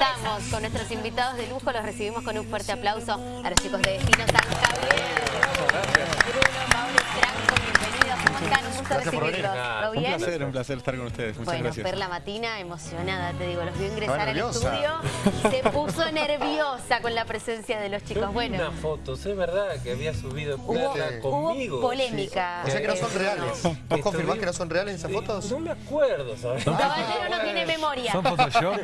estamos con nuestros invitados de lujo. Los recibimos con un fuerte aplauso a los chicos de Destino San Javier. Bruno, y Franco, bienvenidos. ¿Cómo están? Un gusto recibirlos. ¿Todo bien? Un placer, un placer estar con ustedes. Muchas bueno, gracias. Perla Matina, emocionada, te digo, los vio ingresar al estudio. Se puso nerviosa con la presencia de los Yo chicos. vi Bueno, unas fotos, es verdad que había subido hubo, Perla hubo conmigo. polémica. O sea que no son reales. ¿Vos Estoy- confirmás que no son reales esas Sí, fotos? No me acuerdo, ¿sabes? Caballero no tiene memoria. ¿Son Photoshop?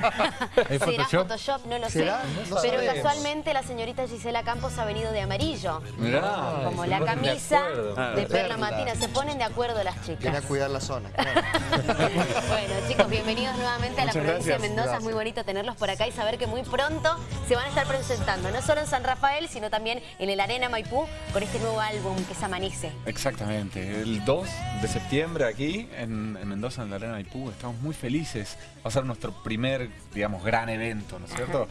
¿Es ¿Será Photoshop? Photoshop? No lo sé. No Pero sabemos. casualmente la señorita Gisela Campos ha venido de amarillo. Mirá. Como la de camisa. Ah, de Perla Perla. Matina. Se ponen de acuerdo las Viene chicas. a cuidar la zona. claro. Bueno, chicos, bienvenidos nuevamente a la provincia de gracias. Mendoza. Es Gracias. muy bonito tenerlos por acá y saber que muy pronto se van a estar presentando, no solo en San Rafael, sino también en el Arena Maipú, con este nuevo álbum que es Amanece. Exactamente. El 2 de septiembre aquí en, en Mendoza, en la Arena Maipú. Estamos muy felices. Va a ser nuestro primer, digamos, gran evento, ¿no es cierto?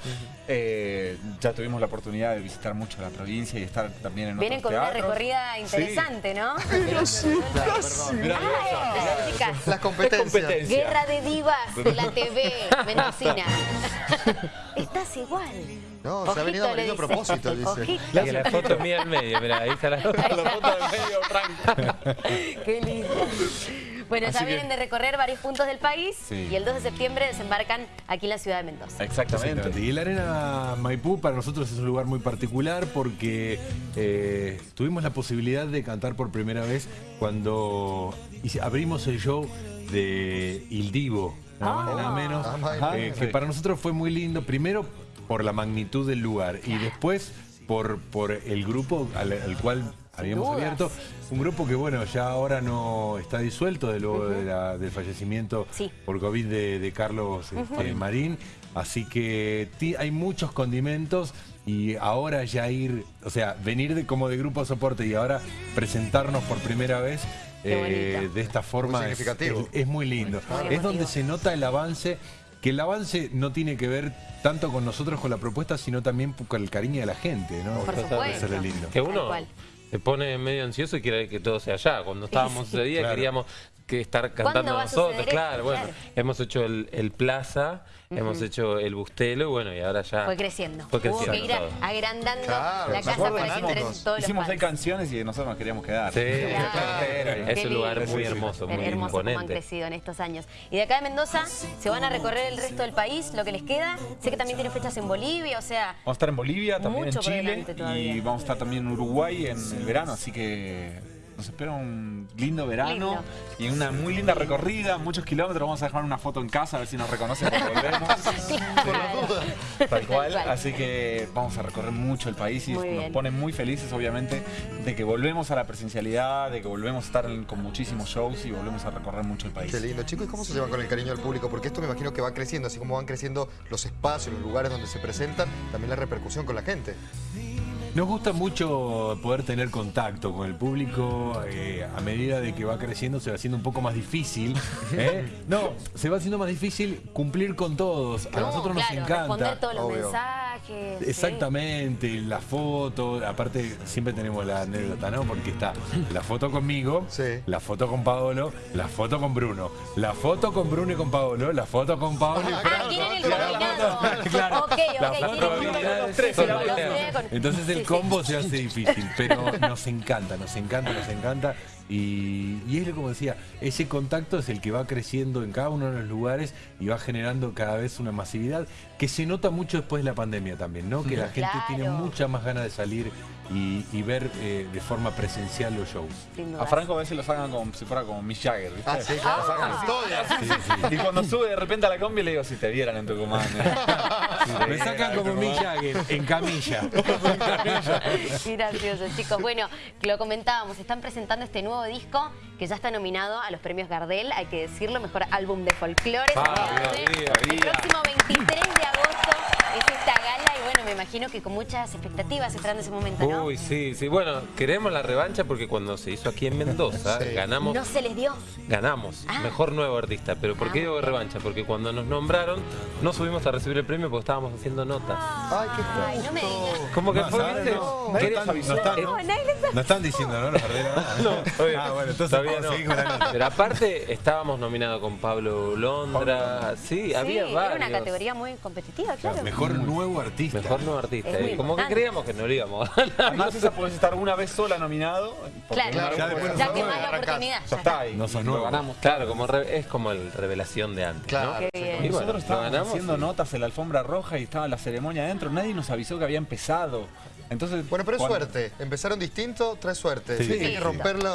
Eh, ya tuvimos la oportunidad de visitar mucho la provincia y estar también en Vienen otros con una recorrida interesante, ¿no? Claro, perdón. Ay, chicas. Las competencias. competencia. Guerra de divas de la TV mendocina. Estás igual. No, se ha venido a dice. propósito, dice. Ojito. Y la foto mía en medio, mira, ahí está la foto. La foto del medio, Frank. Qué lindo. Bueno, ya Así que- vienen de recorrer varios puntos del país Sí. y el 2 de septiembre desembarcan aquí en la ciudad de Mendoza. Exactamente. Y la Arena Maipú para nosotros es un lugar muy particular porque eh, tuvimos la posibilidad de cantar por primera vez cuando abrimos el show de Il Divo, nada más y nada menos, Ah, eh, que para nosotros fue muy lindo, primero por la magnitud del lugar y después por, por el grupo al, al cual habíamos dudas. abierto, un grupo que bueno, ya ahora no está disuelto de luego de la- del fallecimiento Sí. por COVID de, de Carlos este, Marín. Así que hay muchos condimentos y ahora ya ir, o sea, venir de, como de grupo de soporte y ahora presentarnos por primera vez eh, de esta forma Muy es, significativo. es- es muy lindo. Muy es donde se nota el avance, que el avance no tiene que ver tanto con nosotros, con la propuesta, sino también con el cariño de la gente, ¿no? Por Eso supuesto. es lo lindo. Que uno. Se pone medio ansioso y quiere que todo sea allá. Cuando estábamos ese día Claro. queríamos que estar cantando nosotros. Claro, bueno, hemos hecho el, el Plaza, hemos hecho el Bustelo, bueno, y ahora ya... Fue creciendo. Fue Hubo que creciendo ir a- agrandando Claro, la casa para que todos los Hicimos seis canciones y nosotros nos queríamos quedar. Sí, Claro. es un lugar muy hermoso, muy hermoso han crecido en estos años. Y de acá de Mendoza se van a recorrer el resto del país, lo que les queda. Sé que también tienen fechas en Bolivia, o sea, Vamos a estar en Bolivia, también Mucho en por Chile delante todavía. y vamos a estar también en Uruguay en el verano, así que nos espera un lindo verano Lindo. y una muy linda recorrida, muchos kilómetros. Vamos a dejar una foto en casa a ver si nos reconocen cuando volvemos. Por. Tal cual. cual. Así que vamos a recorrer mucho el país y Muy nos bien. pone muy felices, obviamente, de que volvemos a la presencialidad, de que volvemos a estar en- con muchísimos shows y volvemos a recorrer mucho el país. Qué lindo. Chicos, ¿y cómo se llevan con el cariño del público? Porque esto me imagino que va creciendo, así como van creciendo los espacios, los lugares donde se presentan, también la repercusión con la gente. Nos gusta mucho poder tener contacto con el público. eh, a medida de que va creciendo se va haciendo un poco más difícil. ¿eh? No, se va haciendo más difícil cumplir con todos. A no, nosotros claro, nos responder encanta. todos los obvio. mensajes. sí. Exactamente, la foto, aparte siempre tenemos la anécdota, ¿no? Porque está la foto conmigo, Sí. la foto con Paolo, la foto con Bruno, la foto con Bruno y con Paolo, la foto con Paolo y Ah, Franco. tienen el Claro, Entonces el combo se hace difícil, pero nos encanta, nos encanta, nos encanta. Y, y es como decía, ese contacto es el que va creciendo en cada uno de los lugares y va generando cada vez una masividad que se nota mucho después de la pandemia también, ¿no? Que la gente Claro. tiene mucha más ganas de salir y, y ver eh, de forma presencial los shows. A. Franco a veces lo sacan como si fuera como Mick Jagger, ¿viste? Ah, sí, claro. Lo sacan Historia. Y cuando sube de repente a la combi le digo, si te vieran en Tucumán. ¿eh? Me sacan como. Mick Jagger, en camilla. Gracioso, chicos. Bueno, que lo comentábamos, están presentando este nuevo disco que ya está nominado a los premios Gardel, hay que decirlo, mejor álbum de folclore. Ah, El próximo 23 de agosto es esta gala y bueno, me imagino que con muchas expectativas esperando ese momento, ¿no? Uy, sí, sí. Bueno, queremos la revancha porque cuando se hizo aquí en Mendoza, Sí. ganamos. No se les dio. Ganamos, Ah. mejor nuevo artista. Pero ¿por Ah, qué digo muy bien. revancha? Porque cuando nos nombraron, no subimos a recibir el premio porque estábamos haciendo notas. Ay, qué Ay, no me digas. ¿Cómo que No, fue? No, ¿Qué- no están- no están- No, nadie les- No están diciendo, ¿no? No, obvio. Ah, bueno, entonces Todavía no. con la nota. Pero aparte estábamos nominados con Pablo Londra. Sí, había sí, varios. era una categoría muy competitiva, claro. Mejor nuevo artista. Mejor nuevo artista. Es muy Y como que creíamos que no lo íbamos a ganar. Además esa podés estar una vez sola nominado. Claro, vez ya después ya que más la oportunidad. Ya está ahí. No sos lo nuevo. ganamos. Claro, como re- es como el revelación de antes, Claro. ¿no? Qué bien. Y bueno, Nosotros estábamos ganamos haciendo notas en la alfombra roja y estaba la ceremonia adentro. Nadie nos avisó que había empezado. Entonces, Bueno, pero es cuando- suerte. Empezaron distinto, trae suerte. Sí. Hay que Sí.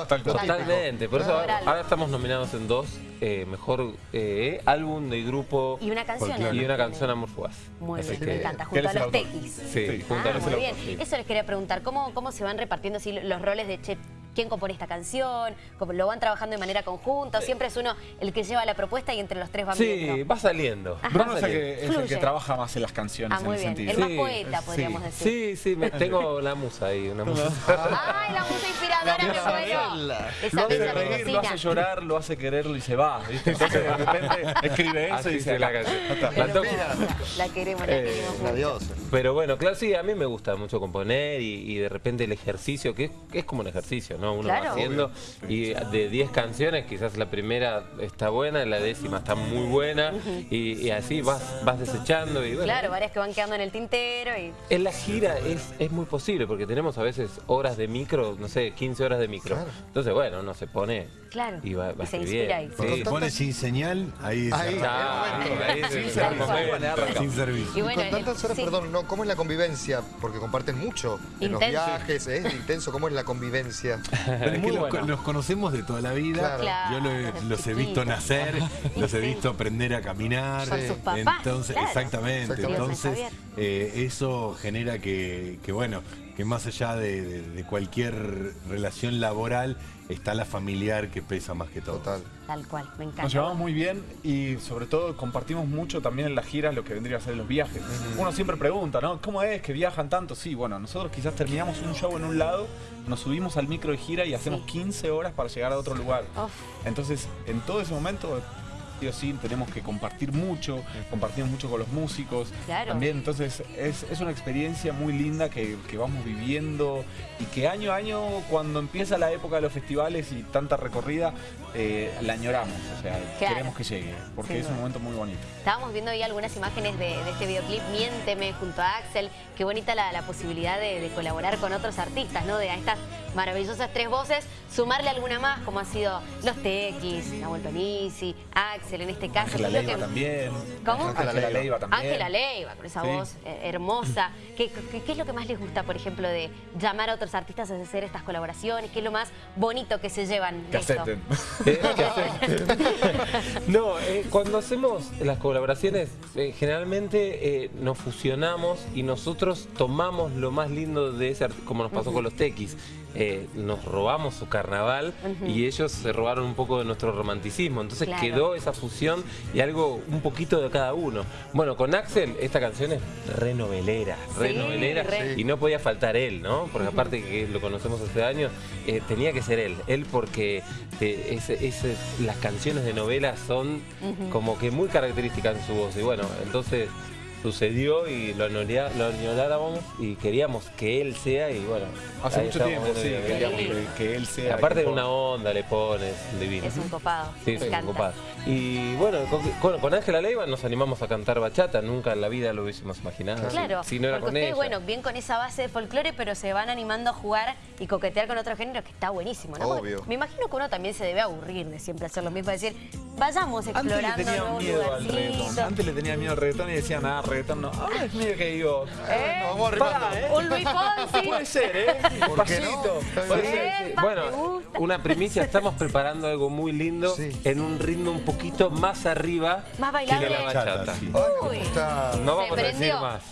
Tal cual. Totalmente, por eso ahora, ahora estamos nominados en dos, eh, mejor eh, álbum de grupo Y una canción. Folclore. y una canción Amor Fugaz. Muy Así bien, que- me encanta. ¿Qué Junto a los tequis. Sí, Sí. junto a Ah, los muy autor, bien. sí. Eso les quería preguntar. ¿Cómo, cómo se van repartiendo así los roles de che, quién compone esta canción? ¿Cómo ¿Lo van trabajando de manera conjunta? ¿O siempre es uno el que lleva la propuesta y entre los tres van Sí, viendo? va saliendo. va Bruno es el, que, es el que trabaja más en las canciones Ah, muy en bien. El sentido. más poeta, podríamos decir. Sí, sí, me, tengo la musa ahí, una musa. ¡Ay, la musa inspiradora, me muero! Esa Lo hace reír, lo hace llorar, lo hace quererlo y se va. ¿viste? Entonces de repente escribe eso Así y dice se la canción. La. La queremos, la Eh, queremos mucho. Adiós. Pero bueno, claro, sí, a mí me gusta mucho componer y, y de repente el ejercicio, que es, que es como un ejercicio, ¿no? Uno Claro. va haciendo y de 10 canciones, quizás la primera está buena, la décima está muy buena y, y así vas, vas desechando y bueno. Claro, varias que van quedando en el tintero y... En la gira es, es muy posible porque tenemos a veces horas de micro, no sé, 15 horas de micro. Claro. Entonces, bueno, uno se pone Claro, y va, va y se inspira ahí. Sí. se pone sin señal, ahí Ahí. se Claro, ahí cual. Sin servicio. Y Y bueno, con tantas el- horas, sí. perdón, no, ¿cómo es la convivencia? Porque comparten mucho en los viajes, es intenso. ¿Cómo es la convivencia? Pero es que los, bueno. los conocemos de toda la vida. Claro. Yo lo los he visto nacer, los he visto aprender a caminar. Por sus papás, Entonces, claro. exactamente. Exactamente. Entonces, eh, eso genera que, que, bueno, que más allá de, de- de cualquier relación laboral, está la familiar que pesa más que todo. Total. Tal cual, me encanta. Nos llevamos muy bien y sobre todo compartimos mucho también en las giras lo que vendría a ser los viajes. Uno siempre pregunta, ¿no? ¿Cómo es que viajan tanto? Sí, bueno, nosotros quizás terminamos un show en un lado, nos subimos al micro de gira y hacemos Sí. 15 horas para llegar a otro lugar. Uf. Entonces, en todo ese momento, o sí, tenemos que compartir mucho, compartimos mucho con los músicos. Claro. También, entonces, es, es una experiencia muy linda que, que vamos viviendo y que año a año, cuando empieza la época de los festivales y tanta recorrida, eh, la añoramos. O sea, Claro. queremos que llegue, porque es un momento muy bonito. Estábamos viendo ahí algunas imágenes de, de este videoclip, Miénteme, junto a Axel. Qué bonita la, la posibilidad de, de colaborar con otros artistas, ¿no? De a estas maravillosas tres voces, sumarle alguna más, como han sido Los Tequis, Nahuel Panisi, Axel en este caso. Ángela ¿Qué es lo Leiva que- también. ¿Cómo? Ángela Leiva. Leiva también. Ángela Leiva, con esa Sí. voz eh, hermosa. ¿Qué, qué, qué es lo que más les gusta, por ejemplo, de llamar a otros artistas a hacer estas colaboraciones? ¿Qué es lo más bonito que se llevan Que esto? acepten. Eh, ¿qué hacen? no, eh, cuando hacemos las colaboraciones, eh, generalmente eh, nos fusionamos y nosotros tomamos lo más lindo de ese artista, como nos pasó con los tequis. Eh, nos robamos su carnaval y ellos se robaron un poco de nuestro romanticismo. Entonces Claro. quedó esa fusión y algo un poquito de cada uno. Bueno, con Axel esta canción es re novelera, re Sí, novelera re. y no podía faltar él, ¿no? Porque aparte que lo conocemos hace años, eh, tenía que ser él. Él porque las canciones de novela son como que muy características en su voz. Y bueno, entonces sucedió y lo, añorea- lo y queríamos que él sea y bueno. Hace mucho tiempo, sí, queríamos que, que él sea. Aparte de una onda le pones, divino. Es un copado. Sí, me sí, encanta. ocupado. Y bueno, con- Ángela Leiva nos animamos a cantar bachata, nunca en la vida lo hubiésemos imaginado. Claro, si no era porque con ustedes, ella. bueno, bien con esa base de folclore, pero se van animando a jugar y coquetear con otros géneros, que está buenísimo, ¿no? Obvio. Me imagino que uno también se debe aburrir de siempre hacer lo mismo, decir, vayamos Antes le explorando tenía miedo al reggaetón. Antes le tenía miedo al reggaetón y decía, nada, reggaetón no. Ahora es medio que digo, ¿Eh? Nos vamos arrimando. pará, ¿eh? Un Luis Fonsi. Puede ser, ¿eh? ¿Por qué no? Puede ser. Eh, Sí, ¿te Bueno, una primicia, estamos preparando algo muy lindo Sí. en un ritmo un poquito más arriba Más que bailable. de la bachata. Sí. Uy. No vamos a decir más.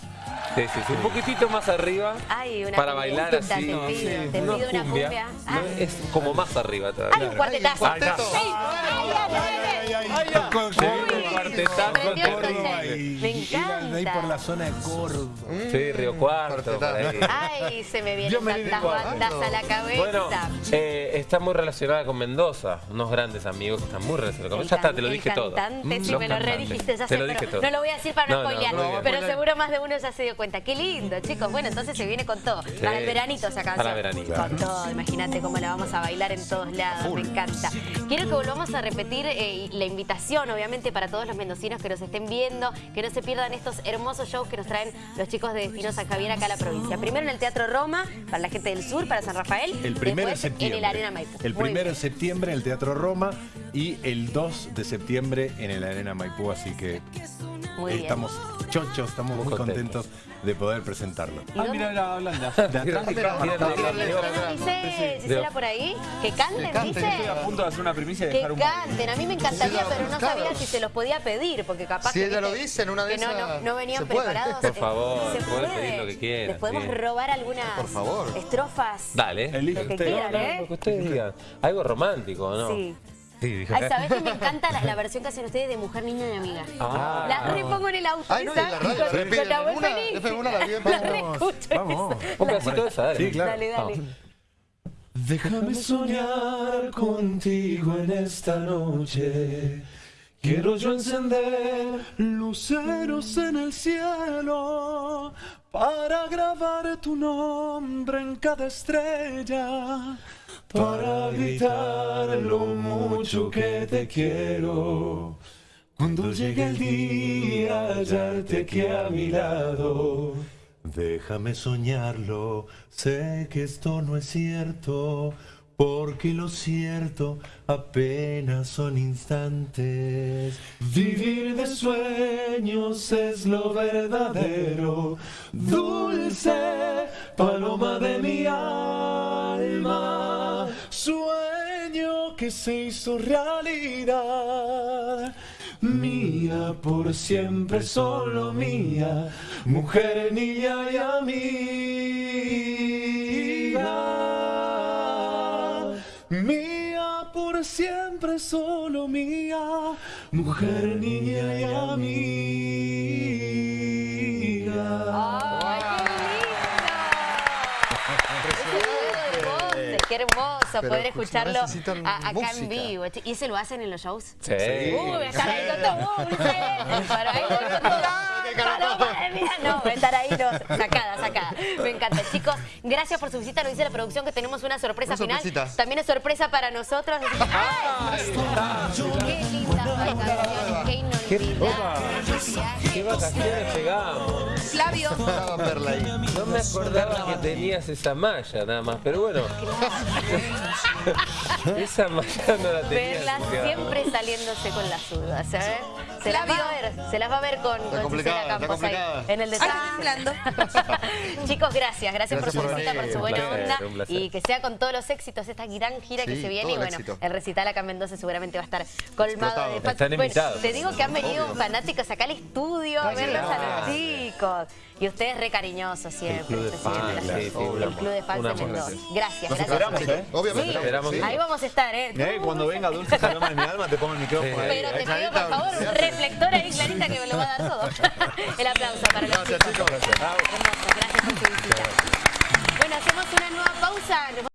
Sí, sí, sí, un poquitito más arriba Ay, una para bailar te así. te no pido una cumbia. no, Ay. es como más arriba Hay todavía. un cuartetazo. Ay, un cuarteto. Ay, ay, ay, cuartetazo. El Córdoba y Me de ahí por la encanta. zona de Córdoba. Sí, Río Cuarto, por ahí. Ay, se me vienen tantas bandas a la cabeza. Bueno, eh, está muy relacionada con Mendoza, unos grandes amigos que están muy relacionados con El Ya está, te lo dije el todo. cantante, sí, me lo redijiste, ya Te sé, lo dije todo. no lo voy a decir para no, No, no, spoilear, pero seguro más de uno ya se dio cuenta. Qué lindo, chicos. Bueno, entonces se viene con todo. Para el veranito esa canción. Para veranito. Con todo, imagínate cómo la vamos a bailar en todos lados, me encanta. Quiero que volvamos a repetir eh, la invitación, obviamente, para todos los mendocinos que nos estén viendo, que no se pierdan estos hermosos shows que nos traen los chicos de Destino San Javier acá a la provincia. Primero en el Teatro Roma, para la gente del sur, para San Rafael. El primero de septiembre. en el Arena Maipú. El Muy primero bien. de septiembre en el Teatro Roma y el 2 de septiembre en el Arena Maipú. Así que Muy bien. Estamos chochos, estamos muy, Muy contentos de poder presentarlo. ¿Y Ah, dónde- mira, mira, hablan de, de atrás de cámara. ¿Qué nos dice Gisela por ahí? ¿Que canten, Estoy a dice? punto de hacer una primicia y Que dejar un... canten, a mí me encantaría, pero no sabía si se los podía pedir, porque capaz Si que, ella lo dice en una de que no, esas, no, no venían preparados. Por favor, se pueden puede. pedir lo que quieran, Les podemos robar algunas Por favor. estrofas. Dale. Elige Lo que quieran, No, ¿eh? Lo que ustedes digan. Algo romántico, ¿no? Sí. Sí. Ay, ¿sabés que me encanta la, la versión que hacen ustedes de Mujer, Niña y Amiga? Ah. la repongo en el auto. Ay, no, esa, la radio con- la repiten. con la voz Una- feliz. FM1 la viven. La Vamos, reescucho Vamos. Un pedacito de esa, dale. Sí, claro. Dale, dale. Déjame soñar contigo en esta noche. Quiero yo encender luceros en el cielo para grabar tu nombre en cada estrella, para gritar lo mucho que te quiero. Cuando llegue el día, hallarte aquí a mi lado. Déjame soñarlo, sé que esto no es cierto, porque lo cierto apenas son instantes. Vivir de sueños es lo verdadero, dulce paloma de mi alma, sueño que se hizo realidad. Mía por siempre, solo mía, mujer, niña y amiga. Siempre, solo mía, mujer, niña y amiga. ¡Ay, qué lindo! Ese Qué hermoso poder escucha, escucharlo a- acá música. en vivo. ¿Y se lo hacen en los shows? Sí. Uy, estar ahí con todo. Para ahí con todo. Mía, no, estar ahí no. Sacada, sacada. Me encanta. Chicos, gracias por su visita. Nos dice la producción que tenemos una sorpresa Una final. sorpresita. También es sorpresa para nosotros. ¡Ay! ¡Qué linda! ¡Qué inolvidable! ¿Qué vacaciones pegamos? Flavio. Perla. No me acordaba que tenías esa malla nada más, pero bueno. esa malla no la tenía. Verla asociada. siempre saliéndose con las dudas, ¿eh? Se las va a ver, se las va a ver con, con está Campos ahí, en el temblando. Chicos, gracias, gracias, por Gracias su por visita, venir. por su buena placer, onda y que sea con todos los éxitos esta gran gira que Sí, se viene y el bueno, éxito. el recital acá en Mendoza seguramente va a estar colmado de Explotado. Están Bueno, invitados. te digo que han venido fanáticos acá al estudio a verlos a los chicos y ustedes re cariñosos siempre. club de fans, sí, sí, el club de fans de. Mendoza. Gracias, Nos gracias. esperamos, ¿eh? Obviamente. Sí, Esperamos. ahí vamos a estar, ¿eh? Eh, cuando venga Dulce Paloma de mi alma, te pongo el micrófono ahí. Pero te ¿eh? pido, por favor, un reflector ahí, Clarita, que me lo va a dar todo. El aplauso para los Gracias, chicos. chicos. Hermoso, gracias por su visita. Bueno, hacemos una nueva pausa.